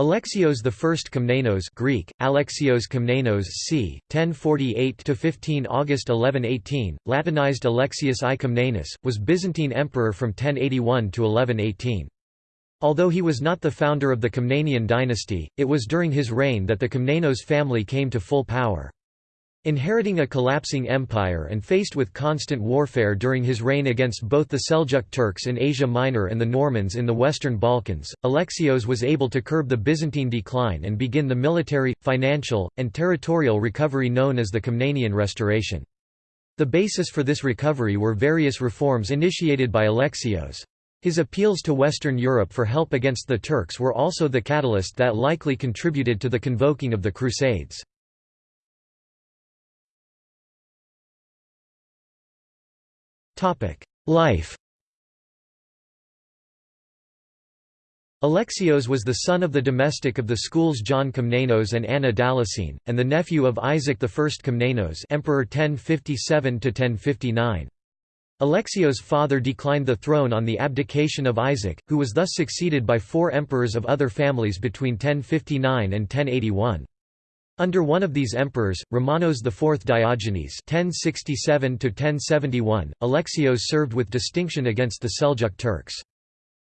Alexios I Komnenos Greek, Alexios Komnenos c. 1048–15 August 1118, Latinized Alexius I Komnenos, was Byzantine emperor from 1081 to 1118. Although he was not the founder of the Komnenian dynasty, it was during his reign that the Komnenos family came to full power. Inheriting a collapsing empire and faced with constant warfare during his reign against both the Seljuk Turks in Asia Minor and the Normans in the Western Balkans, Alexios was able to curb the Byzantine decline and begin the military, financial, and territorial recovery known as the Komnenian Restoration. The basis for this recovery were various reforms initiated by Alexios. His appeals to Western Europe for help against the Turks were also the catalyst that likely contributed to the convoking of the Crusades. Life Alexios was the son of the domestic of the schools John Komnenos and Anna Dalassene, and the nephew of Isaac I Komnenos Emperor 1057–1059. Alexios' father declined the throne on the abdication of Isaac, who was thus succeeded by four emperors of other families between 1059 and 1081. Under one of these emperors, Romanos IV Diogenes (1067–1071), Alexios served with distinction against the Seljuk Turks.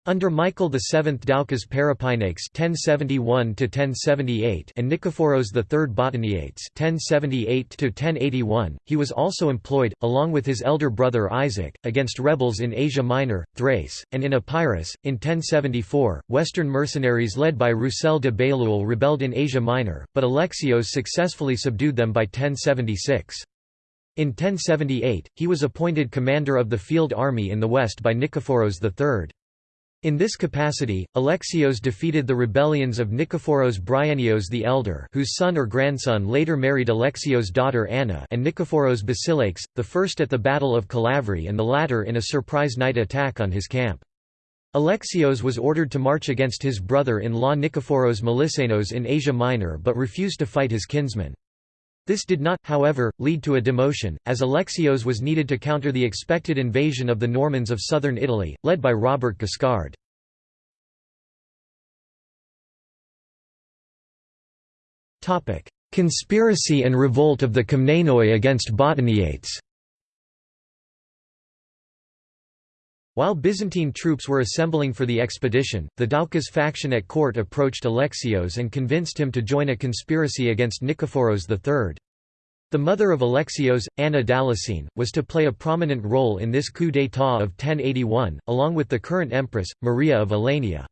Under Michael VII Doukas Parapinakes (1071–1078) and Nikephoros III Botaniates (1078–1081), he was also employed, along with his elder brother Isaac, against rebels in Asia Minor, Thrace, and in Epirus. In 1074, Western mercenaries led by Roussel de Bailleul rebelled in Asia Minor, but Alexios successfully subdued them by 1076. In 1078, he was appointed commander of the field army in the west by Nikephoros III. In this capacity, Alexios defeated the rebellions of Nikephoros Bryennios the Elder whose son or grandson later married Alexios' daughter Anna and Nikephoros Basilakes, the first at the Battle of Calavri and the latter in a surprise night attack on his camp. Alexios was ordered to march against his brother-in-law Nikephoros Melissenos in Asia Minor but refused to fight his kinsman. This did not, however, lead to a demotion, as Alexios was needed to counter the expected invasion of the Normans of southern Italy, led by Robert Guiscard. Conspiracy and revolt of the Komnenoi against Botaniates While Byzantine troops were assembling for the expedition, the Doukas faction at court approached Alexios and convinced him to join a conspiracy against Nikephoros III. The mother of Alexios, Anna Dalassene, was to play a prominent role in this coup d'état of 1081, along with the current empress, Maria of Alania.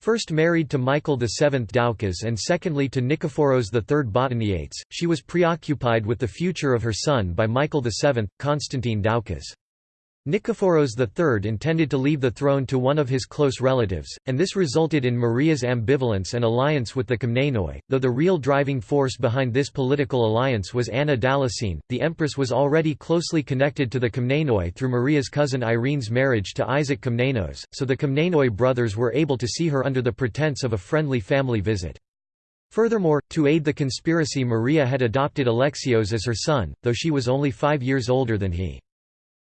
First married to Michael VII Doukas and secondly to Nikephoros III Botaniates, she was preoccupied with the future of her son by Michael VII, Constantine Doukas. Nikephoros III intended to leave the throne to one of his close relatives, and this resulted in Maria's ambivalence and alliance with the Komnenoi, though the real driving force behind this political alliance was Anna Dalassene. The empress was already closely connected to the Komnenoi through Maria's cousin Irene's marriage to Isaac Komnenos, so the Komnenoi brothers were able to see her under the pretense of a friendly family visit. Furthermore, to aid the conspiracy Maria had adopted Alexios as her son, though she was only five years older than he.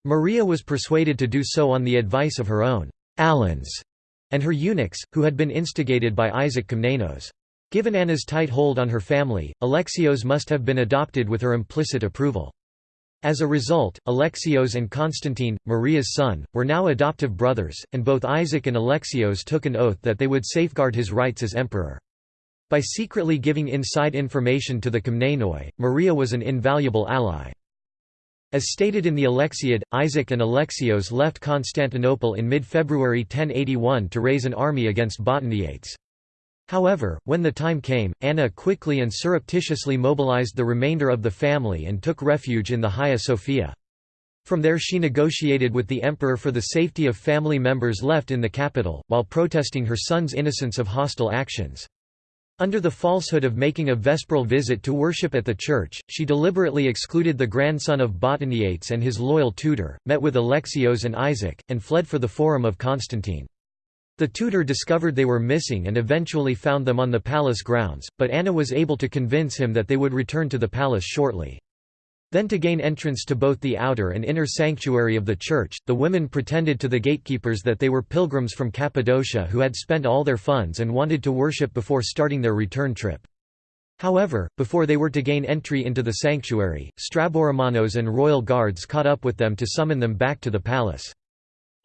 Maria was persuaded to do so on the advice of her own Alans and her eunuchs, who had been instigated by Isaac Komnenos. Given Anna's tight hold on her family, Alexios must have been adopted with her implicit approval. As a result, Alexios and Constantine, Maria's son, were now adoptive brothers, and both Isaac and Alexios took an oath that they would safeguard his rights as emperor. By secretly giving inside information to the Komnenoi, Maria was an invaluable ally. As stated in the Alexiad, Isaac and Alexios left Constantinople in mid-February 1081 to raise an army against Botaniates. However, when the time came, Anna quickly and surreptitiously mobilized the remainder of the family and took refuge in the Hagia Sophia. From there she negotiated with the emperor for the safety of family members left in the capital, while protesting her son's innocence of hostile actions. Under the falsehood of making a vesperal visit to worship at the church, she deliberately excluded the grandson of Botaniates and his loyal tutor, met with Alexios and Isaac, and fled for the Forum of Constantine. The tutor discovered they were missing and eventually found them on the palace grounds, but Anna was able to convince him that they would return to the palace shortly. Then to gain entrance to both the outer and inner sanctuary of the church, the women pretended to the gatekeepers that they were pilgrims from Cappadocia who had spent all their funds and wanted to worship before starting their return trip. However, before they were to gain entry into the sanctuary, Straboromanos and royal guards caught up with them to summon them back to the palace.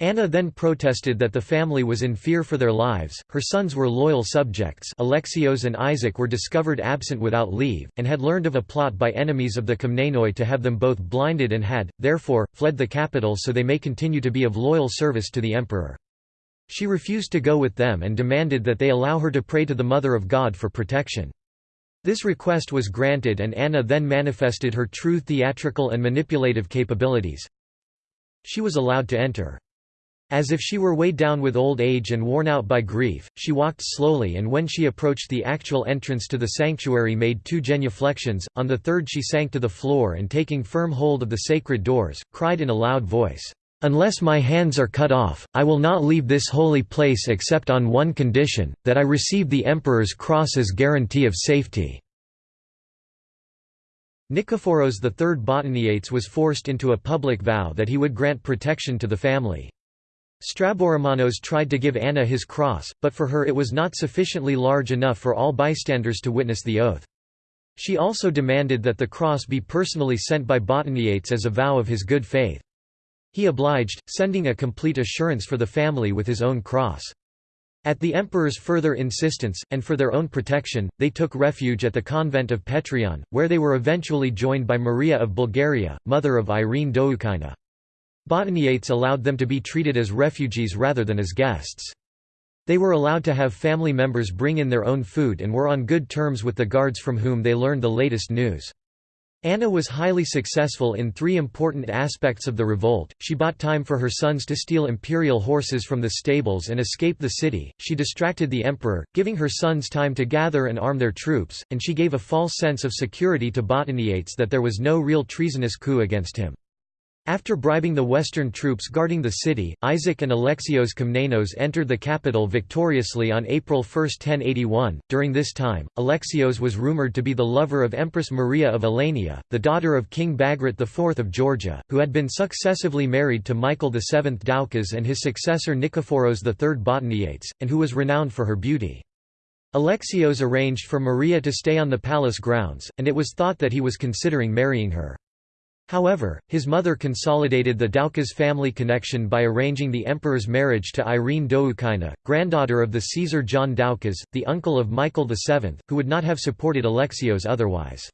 Anna then protested that the family was in fear for their lives, her sons were loyal subjects Alexios and Isaac were discovered absent without leave, and had learned of a plot by enemies of the Komnenoi to have them both blinded and had, therefore, fled the capital so they may continue to be of loyal service to the emperor. She refused to go with them and demanded that they allow her to pray to the Mother of God for protection. This request was granted and Anna then manifested her true theatrical and manipulative capabilities. She was allowed to enter. As if she were weighed down with old age and worn out by grief, she walked slowly and when she approached the actual entrance to the sanctuary made two genuflections, on the third she sank to the floor and taking firm hold of the sacred doors, cried in a loud voice, "'Unless my hands are cut off, I will not leave this holy place except on one condition, that I receive the Emperor's cross as guarantee of safety." Nikephoros III Botaniates was forced into a public vow that he would grant protection to the family. Straboromanos tried to give Anna his cross, but for her it was not sufficiently large enough for all bystanders to witness the oath. She also demanded that the cross be personally sent by Botaniates as a vow of his good faith. He obliged, sending a complete assurance for the family with his own cross. At the emperor's further insistence, and for their own protection, they took refuge at the convent of Petrion, where they were eventually joined by Maria of Bulgaria, mother of Irene Doukaina. Botaniates allowed them to be treated as refugees rather than as guests. They were allowed to have family members bring in their own food and were on good terms with the guards from whom they learned the latest news. Anna was highly successful in three important aspects of the revolt. She bought time for her sons to steal imperial horses from the stables and escape the city, she distracted the emperor, giving her sons time to gather and arm their troops, and she gave a false sense of security to Botaniates that there was no real treasonous coup against him. After bribing the western troops guarding the city, Isaac and Alexios Komnenos entered the capital victoriously on April 1, 1081. During this time, Alexios was rumored to be the lover of Empress Maria of Alania, the daughter of King Bagrat IV of Georgia, who had been successively married to Michael VII Doukas and his successor Nikephoros III Botaniates, and who was renowned for her beauty. Alexios arranged for Maria to stay on the palace grounds, and it was thought that he was considering marrying her. However, his mother consolidated the Doukas family connection by arranging the emperor's marriage to Irene Doukaina, granddaughter of the Caesar John Doukas, the uncle of Michael VII, who would not have supported Alexios otherwise.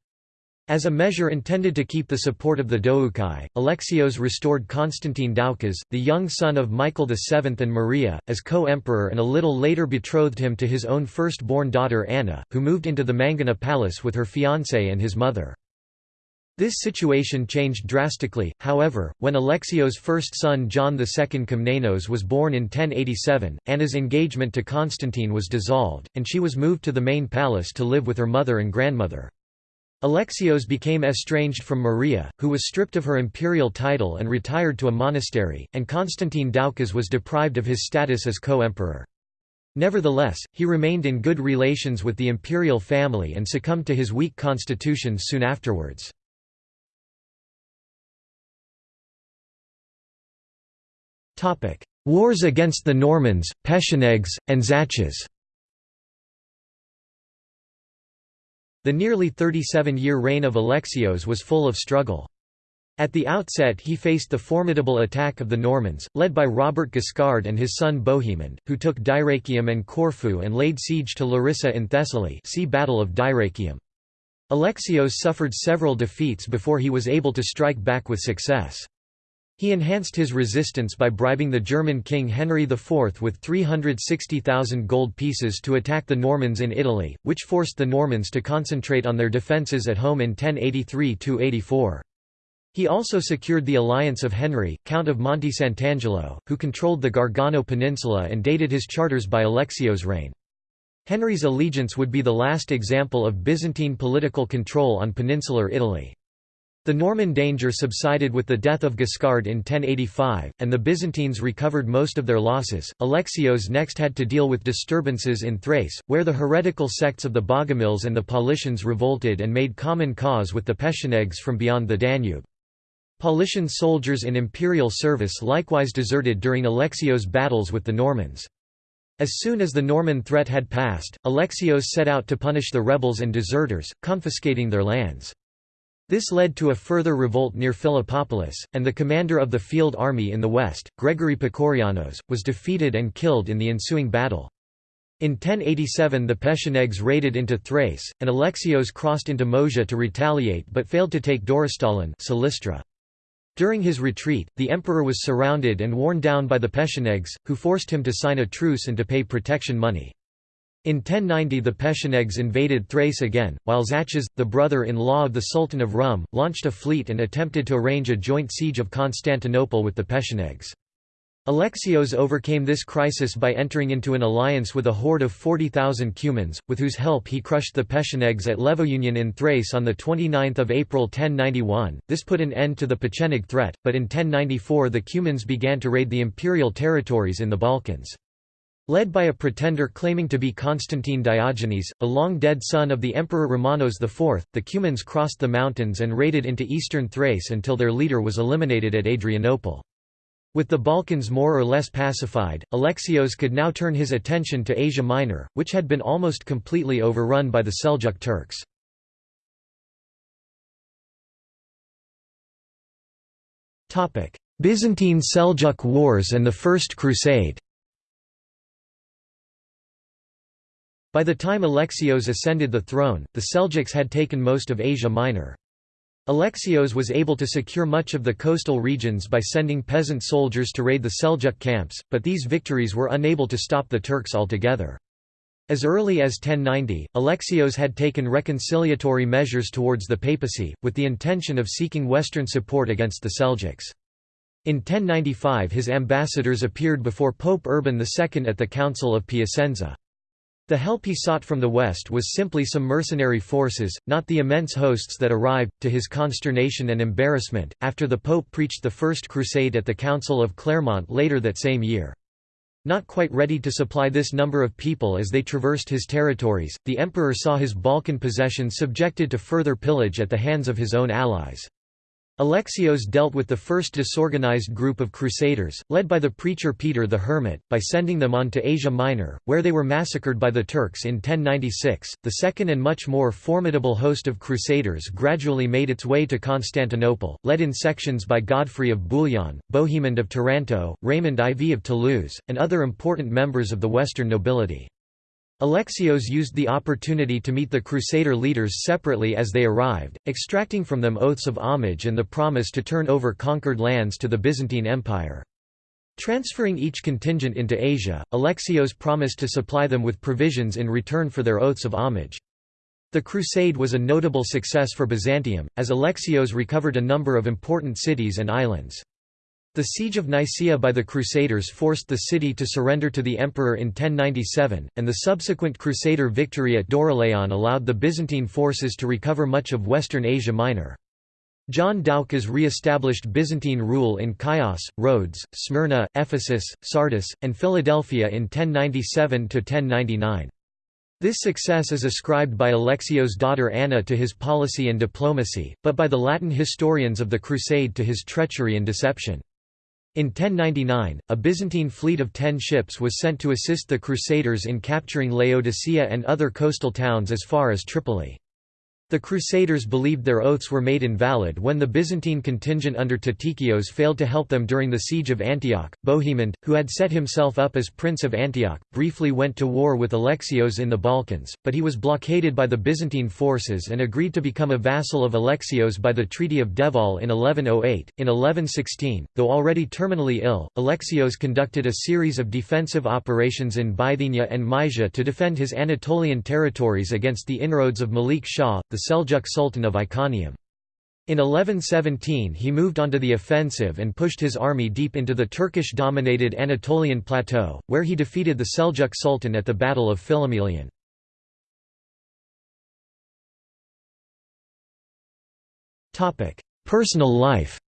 As a measure intended to keep the support of the Doukai, Alexios restored Constantine Doukas, the young son of Michael VII and Maria, as co-emperor and a little later betrothed him to his own first-born daughter Anna, who moved into the Mangana palace with her fiancé and his mother. This situation changed drastically, however, when Alexios' first son John II Komnenos was born in 1087, Anna's engagement to Constantine was dissolved, and she was moved to the main palace to live with her mother and grandmother. Alexios became estranged from Maria, who was stripped of her imperial title and retired to a monastery, and Constantine Doukas was deprived of his status as co-emperor. Nevertheless, he remained in good relations with the imperial family and succumbed to his weak constitution soon afterwards. Wars against the Normans, Pechenegs, and Tzachas The nearly 37-year reign of Alexios was full of struggle. At the outset he faced the formidable attack of the Normans, led by Robert Guiscard and his son Bohemond, who took Dyrrhachium and Corfu and laid siege to Larissa in Thessaly see Battle of Dyrrhachium. Alexios suffered several defeats before he was able to strike back with success. He enhanced his resistance by bribing the German king Henry IV with 360,000 gold pieces to attack the Normans in Italy, which forced the Normans to concentrate on their defences at home in 1083–84. He also secured the alliance of Henry, Count of Monte Sant'Angelo, who controlled the Gargano Peninsula and dated his charters by Alexios' reign. Henry's allegiance would be the last example of Byzantine political control on peninsular Italy. The Norman danger subsided with the death of Guiscard in 1085, and the Byzantines recovered most of their losses. Alexios next had to deal with disturbances in Thrace, where the heretical sects of the Bogomils and the Paulicians revolted and made common cause with the Pechenegs from beyond the Danube. Paulician soldiers in imperial service likewise deserted during Alexios' battles with the Normans. As soon as the Norman threat had passed, Alexios set out to punish the rebels and deserters, confiscating their lands. This led to a further revolt near Philippopolis, and the commander of the field army in the west, Gregory Pakourianos, was defeated and killed in the ensuing battle. In 1087 the Pechenegs raided into Thrace, and Alexios crossed into Moesia to retaliate but failed to take Silistra. During his retreat, the emperor was surrounded and worn down by the Pechenegs, who forced him to sign a truce and to pay protection money. In 1090 the Pechenegs invaded Thrace again, while Tzachas, the brother-in-law of the Sultan of Rum, launched a fleet and attempted to arrange a joint siege of Constantinople with the Pechenegs. Alexios overcame this crisis by entering into an alliance with a horde of 40,000 Cumans, with whose help he crushed the Pechenegs at Levounion in Thrace on 29 April 1091. This put an end to the Pecheneg threat, but in 1094 the Cumans began to raid the imperial territories in the Balkans. Led by a pretender claiming to be Constantine Diogenes, a long-dead son of the Emperor Romanos IV, the Cumans crossed the mountains and raided into eastern Thrace until their leader was eliminated at Adrianople. With the Balkans more or less pacified, Alexios could now turn his attention to Asia Minor, which had been almost completely overrun by the Seljuk Turks. Byzantine Seljuk Wars and the First Crusade By the time Alexios ascended the throne, the Seljuks had taken most of Asia Minor. Alexios was able to secure much of the coastal regions by sending peasant soldiers to raid the Seljuk camps, but these victories were unable to stop the Turks altogether. As early as 1090, Alexios had taken reconciliatory measures towards the papacy, with the intention of seeking Western support against the Seljuks. In 1095 his ambassadors appeared before Pope Urban II at the Council of Piacenza. The help he sought from the west was simply some mercenary forces, not the immense hosts that arrived, to his consternation and embarrassment, after the Pope preached the First Crusade at the Council of Clermont later that same year. Not quite ready to supply this number of people as they traversed his territories, the emperor saw his Balkan possessions subjected to further pillage at the hands of his own allies. Alexios dealt with the first disorganized group of crusaders, led by the preacher Peter the Hermit, by sending them on to Asia Minor, where they were massacred by the Turks in 1096. The second and much more formidable host of crusaders gradually made its way to Constantinople, led in sections by Godfrey of Bouillon, Bohemond of Taranto, Raymond IV of Toulouse, and other important members of the western nobility. Alexios used the opportunity to meet the Crusader leaders separately as they arrived, extracting from them oaths of homage and the promise to turn over conquered lands to the Byzantine Empire. Transferring each contingent into Asia, Alexios promised to supply them with provisions in return for their oaths of homage. The crusade was a notable success for Byzantium, as Alexios recovered a number of important cities and islands. The siege of Nicaea by the Crusaders forced the city to surrender to the emperor in 1097, and the subsequent Crusader victory at Dorylaeon allowed the Byzantine forces to recover much of western Asia Minor. John Doukas re-established Byzantine rule in Chios, Rhodes, Smyrna, Ephesus, Sardis, and Philadelphia in 1097–1099. This success is ascribed by Alexios' daughter Anna to his policy and diplomacy, but by the Latin historians of the Crusade to his treachery and deception. In 1099, a Byzantine fleet of ten ships was sent to assist the Crusaders in capturing Laodicea and other coastal towns as far as Tripoli. The Crusaders believed their oaths were made invalid when the Byzantine contingent under Tatikios failed to help them during the siege of Antioch. Bohemond, who had set himself up as Prince of Antioch, briefly went to war with Alexios in the Balkans, but he was blockaded by the Byzantine forces and agreed to become a vassal of Alexios by the Treaty of Devol in 1108. In 1116, though already terminally ill, Alexios conducted a series of defensive operations in Bithynia and Mysia to defend his Anatolian territories against the inroads of Malik Shah, the Seljuk Sultan of Iconium. In 1117 he moved onto the offensive and pushed his army deep into the Turkish-dominated Anatolian plateau, where he defeated the Seljuk Sultan at the Battle of Philomelion. Personal life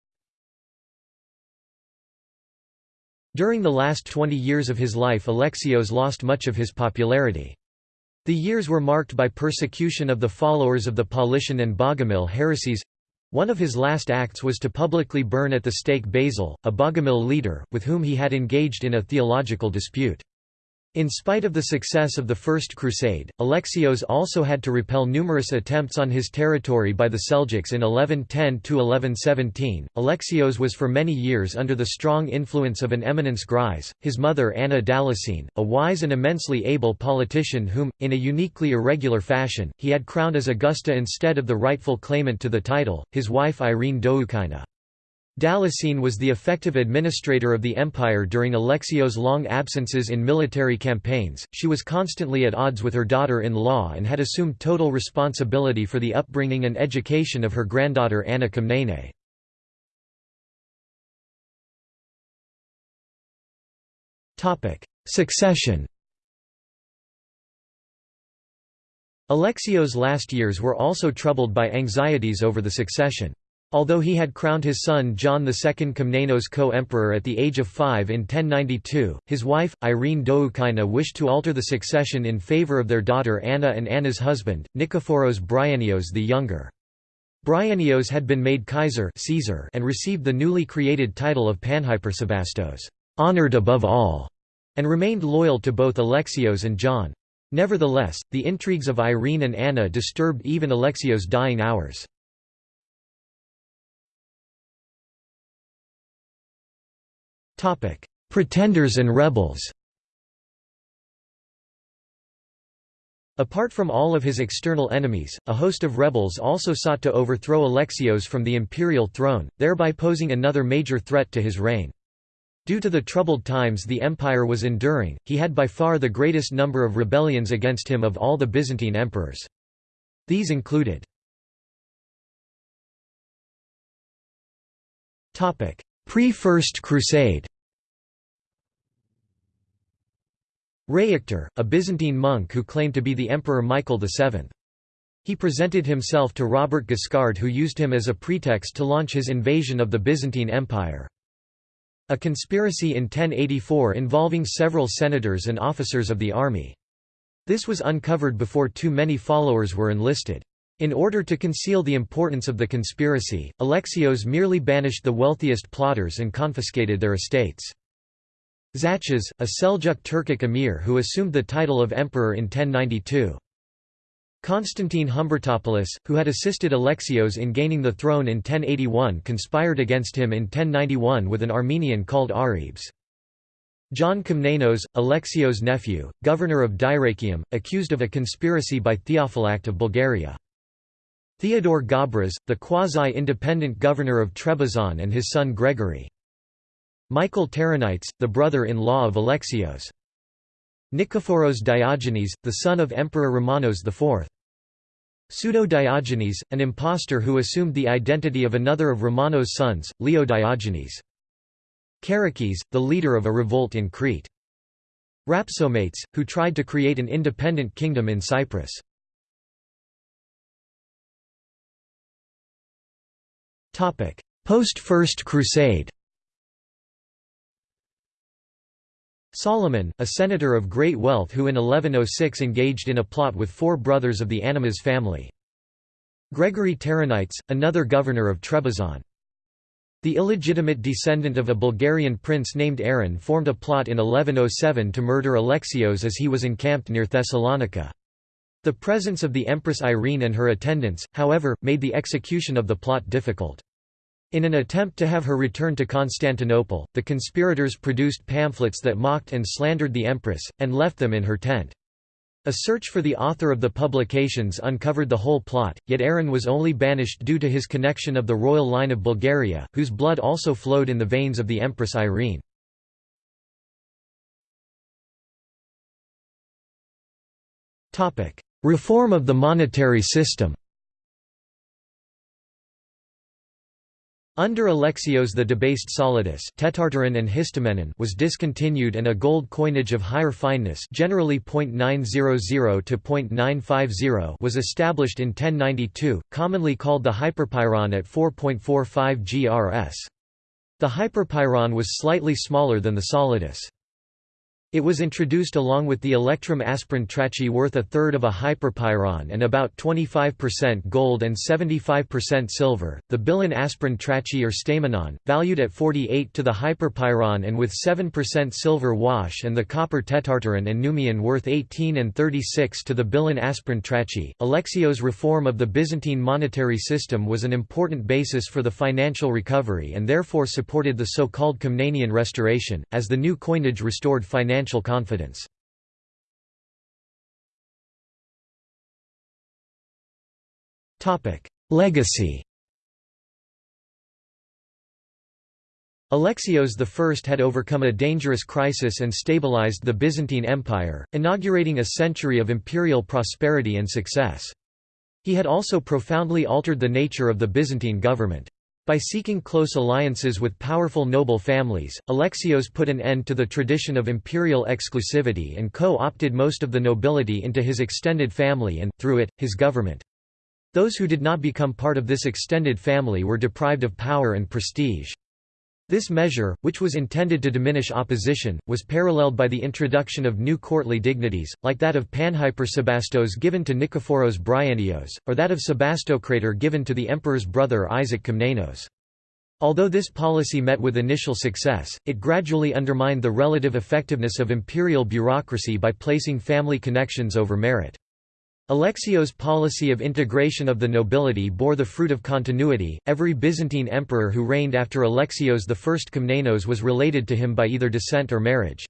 During the last 20 years of his life Alexios lost much of his popularity. The years were marked by persecution of the followers of the Paulician and Bogomil heresies. One of his last acts was to publicly burn at the stake Basil, a Bogomil leader, with whom he had engaged in a theological dispute. In spite of the success of the First Crusade, Alexios also had to repel numerous attempts on his territory by the Seljuks in 1110–1117. Alexios was for many years under the strong influence of an eminence grise, his mother Anna Dalassene, a wise and immensely able politician whom, in a uniquely irregular fashion, he had crowned as Augusta instead of the rightful claimant to the title, his wife Irene Doukaina. Dalassene was the effective administrator of the empire during Alexios' long absences in military campaigns. She was constantly at odds with her daughter-in-law and had assumed total responsibility for the upbringing and education of her granddaughter Anna Komnene. Succession. Alexios' last years were also troubled by anxieties over the succession. Although he had crowned his son John II Komnenos co-emperor at the age of five in 1092, his wife, Irene Doukaina wished to alter the succession in favour of their daughter Anna and Anna's husband, Nikephoros Bryennios the younger. Bryennios had been made Kaiser Caesar and received the newly created title of Panhypersebastos, honoured above all, and remained loyal to both Alexios and John. Nevertheless, the intrigues of Irene and Anna disturbed even Alexios' dying hours. Pretenders and rebels Apart from all of his external enemies, a host of rebels also sought to overthrow Alexios from the imperial throne, thereby posing another major threat to his reign. Due to the troubled times the empire was enduring, he had by far the greatest number of rebellions against him of all the Byzantine emperors. These included Pre-First Crusade Raiktor, a Byzantine monk who claimed to be the Emperor Michael VII. He presented himself to Robert Guiscard who used him as a pretext to launch his invasion of the Byzantine Empire. A conspiracy in 1084 involving several senators and officers of the army. This was uncovered before too many followers were enlisted. In order to conceal the importance of the conspiracy, Alexios merely banished the wealthiest plotters and confiscated their estates. Tzachas, a Seljuk Turkic emir who assumed the title of emperor in 1092. Constantine Humbertopoulos, who had assisted Alexios in gaining the throne in 1081 conspired against him in 1091 with an Armenian called Ariebes. John Komnenos, Alexios' nephew, governor of Dyrrachium, accused of a conspiracy by Theophylact of Bulgaria. Theodore Gabras, the quasi-independent governor of Trebizond and his son Gregory. Michael Taronites, the brother-in-law of Alexios. Nikephoros Diogenes, the son of Emperor Romanos IV. Pseudo-Diogenes, an impostor who assumed the identity of another of Romanos' sons, Leo Diogenes. Charakes, the leader of a revolt in Crete. Rhapsomates, who tried to create an independent kingdom in Cyprus. Post-First Crusade Solomon, a senator of great wealth who in 1106 engaged in a plot with four brothers of the Anemas family. Gregory Taronites, another governor of Trebizond. The illegitimate descendant of a Bulgarian prince named Aaron formed a plot in 1107 to murder Alexios as he was encamped near Thessalonica. The presence of the Empress Irene and her attendants, however, made the execution of the plot difficult. In an attempt to have her return to Constantinople, the conspirators produced pamphlets that mocked and slandered the empress, and left them in her tent. A search for the author of the publications uncovered the whole plot, yet Aaron was only banished due to his connection of the royal line of Bulgaria, whose blood also flowed in the veins of the Empress Irene. Reform of the monetary system Under Alexios the debased solidus tetartaron and histomenon was discontinued and a gold coinage of higher fineness generally .900 to .950 was established in 1092, commonly called the hyperpyron at 4.45 grs. The hyperpyron was slightly smaller than the solidus. It was introduced along with the electrum aspron trachy worth a third of a hyperpyron and about 25% gold and 75% silver, the billon aspron trachy or stamenon, valued at 48 to the hyperpyron and with 7% silver wash and the copper tetartaron and nummion worth 18 and 36 to the billon aspron trachy. Alexios' reform of the Byzantine monetary system was an important basis for the financial recovery and therefore supported the so-called Komnenian restoration, as the new coinage restored financial financial confidence. Legacy Alexios I had overcome a dangerous crisis and stabilized the Byzantine Empire, inaugurating a century of imperial prosperity and success. He had also profoundly altered the nature of the Byzantine government. By seeking close alliances with powerful noble families, Alexios put an end to the tradition of imperial exclusivity and co-opted most of the nobility into his extended family and, through it, his government. Those who did not become part of this extended family were deprived of power and prestige. This measure, which was intended to diminish opposition, was paralleled by the introduction of new courtly dignities, like that of Panhypersebastos given to Nikephoros Bryennios, or that of Sebastocrator given to the emperor's brother Isaac Komnenos. Although this policy met with initial success, it gradually undermined the relative effectiveness of imperial bureaucracy by placing family connections over merit. Alexios' policy of integration of the nobility bore the fruit of continuity. Every Byzantine emperor who reigned after Alexios I Komnenos was related to him by either descent or marriage.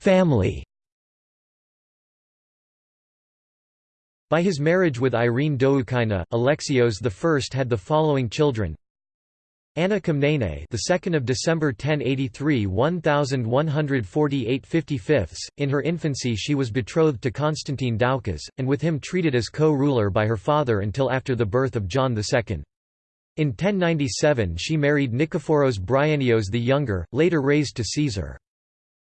Family. By his marriage with Irene Doukaina, Alexios I had the following children: Anna Komnene, the 2nd of December 1083, 1148 55. In her infancy she was betrothed to Constantine Doukas, and with him treated as co-ruler by her father until after the birth of John II. In 1097 she married Nikephoros Bryennios the Younger, later raised to Caesar.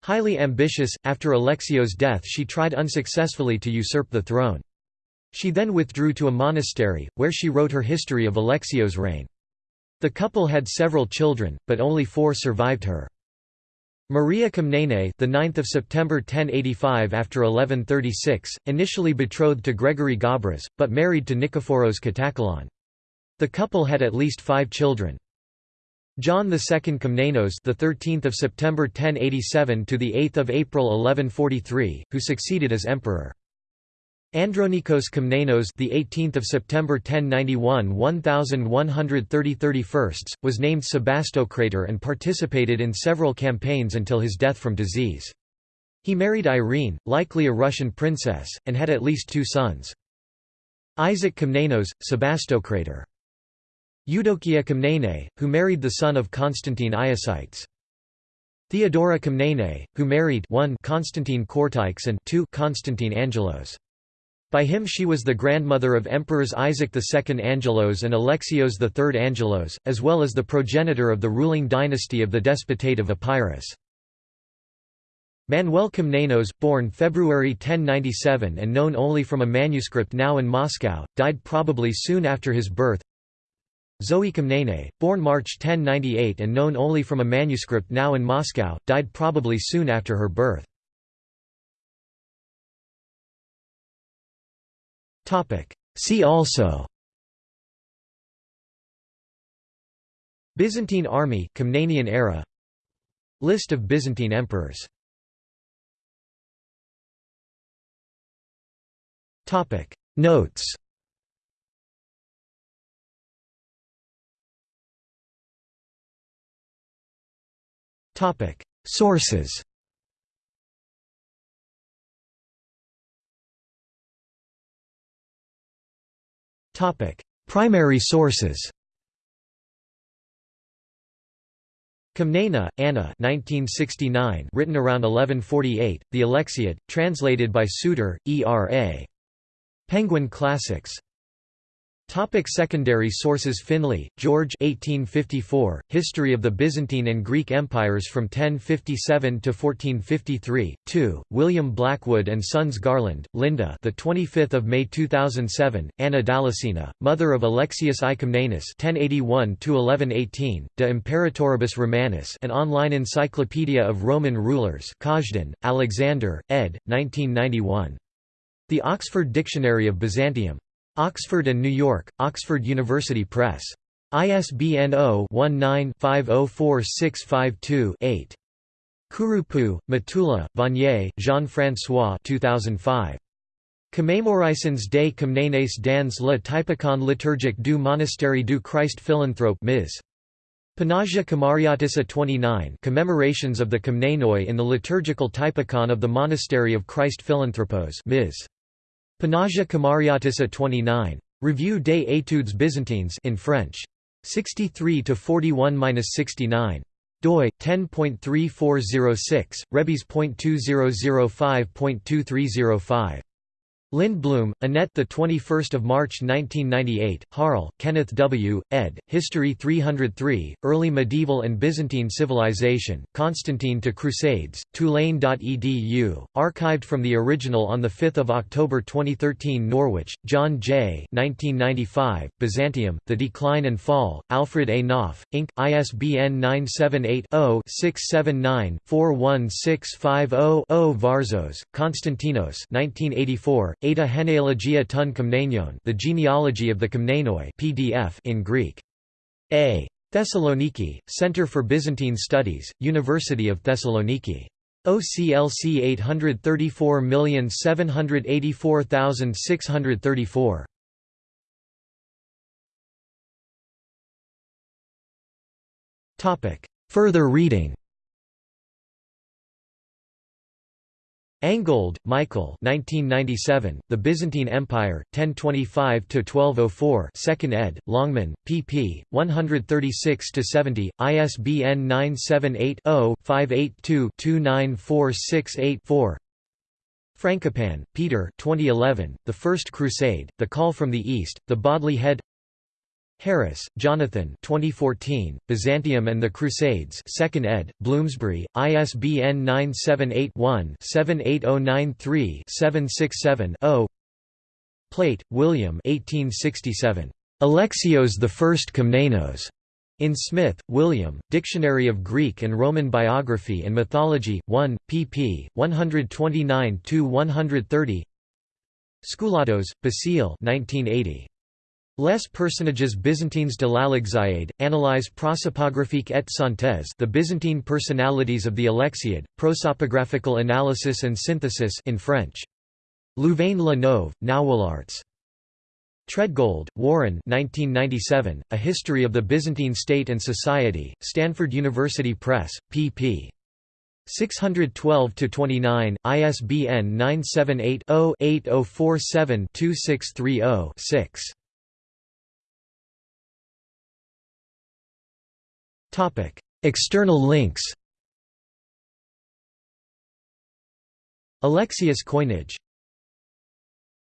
Highly ambitious, after Alexios' death she tried unsuccessfully to usurp the throne. She then withdrew to a monastery, where she wrote her history of Alexios' reign. The couple had several children, but only four survived her. Maria Komnene, the 9th of September 1085 after 1136, initially betrothed to Gregory Gabras, but married to Nikephoros Katakalon. The couple had at least 5 children. John II Komnenos, the 13th of September 1087 to the 8th of April 1143, who succeeded as emperor. Andronikos Komnenos, the 18th of September 1091, 1130 31st, was named Sebastocrator and participated in several campaigns until his death from disease. He married Irene, likely a Russian princess, and had at least two sons. Isaac Komnenos, Sebastocrator. Eudokia Komnene, who married the son of Constantine Iasites. Theodora Komnene, who married 1 Constantine Kourtikes and 2 Constantine Angelos. By him she was the grandmother of Emperors Isaac II Angelos and Alexios III Angelos, as well as the progenitor of the ruling dynasty of the Despotate of Epirus. Manuel Komnenos, born February 1097 and known only from a manuscript now in Moscow, died probably soon after his birth. Zoe Komnene, born March 1098 and known only from a manuscript now in Moscow, died probably soon after her birth. See also. Byzantine army Komnenian era. List of Byzantine emperors. Notes. Sources Primary sources. Komnena, Anna 1969, written around 1148, The Alexiad, translated by Sewter, E.R.A. Penguin Classics Topic secondary sources Finlay, George 1854, History of the Byzantine and Greek Empires from 1057 to 1453, 2, William Blackwood and Sons Garland, Linda the 25th of May 2007, Anna Damascena, mother of Alexius I Comnenus 1081–1118, De Imperatoribus Romanis an online encyclopedia of Roman rulers Kazhdan, Alexander, ed. 1991. The Oxford Dictionary of Byzantium. Oxford and New York, Oxford University Press. ISBN 0-19-504652-8. Kouroupou, Matoula, Vannier, Jean-François 2005. Commémorations des Comnènes dans le Typicon liturgique du Monastère du Christ Philanthrope Ms. Panagia Kamariatissa 29 Commemorations of the Komnenoi in the liturgical Typicon of the Monastery of Christ Philanthropos Ms. Panagia Kamariatissa 29. Revue des études byzantines in French. 63 to 41-69 doi 10.3406 rebis.2005.2305 Lindblom, Annette. The 21st of March 1998. Harl, Kenneth W. ed. History 303. Early Medieval and Byzantine Civilization. Constantine to Crusades. Tulane.edu. Archived from the original on the 5th of October 2013. Norwich, John J. 1995. Byzantium: The Decline and Fall. Alfred A. Knopf, Inc. ISBN 978 0 679 41650 0 Varzos, Konstantinos. 1984. Eta Genealogia ton Komnenion The Genealogy of the Komnenoi PDF in Greek. A. Thessaloniki, Center for Byzantine Studies, University of Thessaloniki. OCLC 834784634. Topic: Further reading Angold, Michael. 1997, The Byzantine Empire, 1025–1204 2nd ed., Longman, pp. 136–70, ISBN 978-0-582-29468-4 Frankopan, Peter. 2011, The First Crusade, The Call from the East, The Bodley Head Harris, Jonathan 2014, Byzantium and the Crusades 2nd ed., Bloomsbury, ISBN 978-1-78093-767-0 Plate, William 1867. Alexios I Komnenos. In Smith, William, Dictionary of Greek and Roman Biography and Mythology, 1, pp. 129–130 Skoulatos, Basile 1980. Les personnages byzantines de l'Alexia,de analyse prosopographique et synthèse The Byzantine Personalities of the Alexiad, Prosopographical Analysis and Synthesis in French. Louvain-la-Neuve, Nauwelaerts. Treadgold, Warren 1997, A History of the Byzantine State and Society, Stanford University Press, pp. 612–29, ISBN 978 0 8047 2630 6. External links. Alexius coinage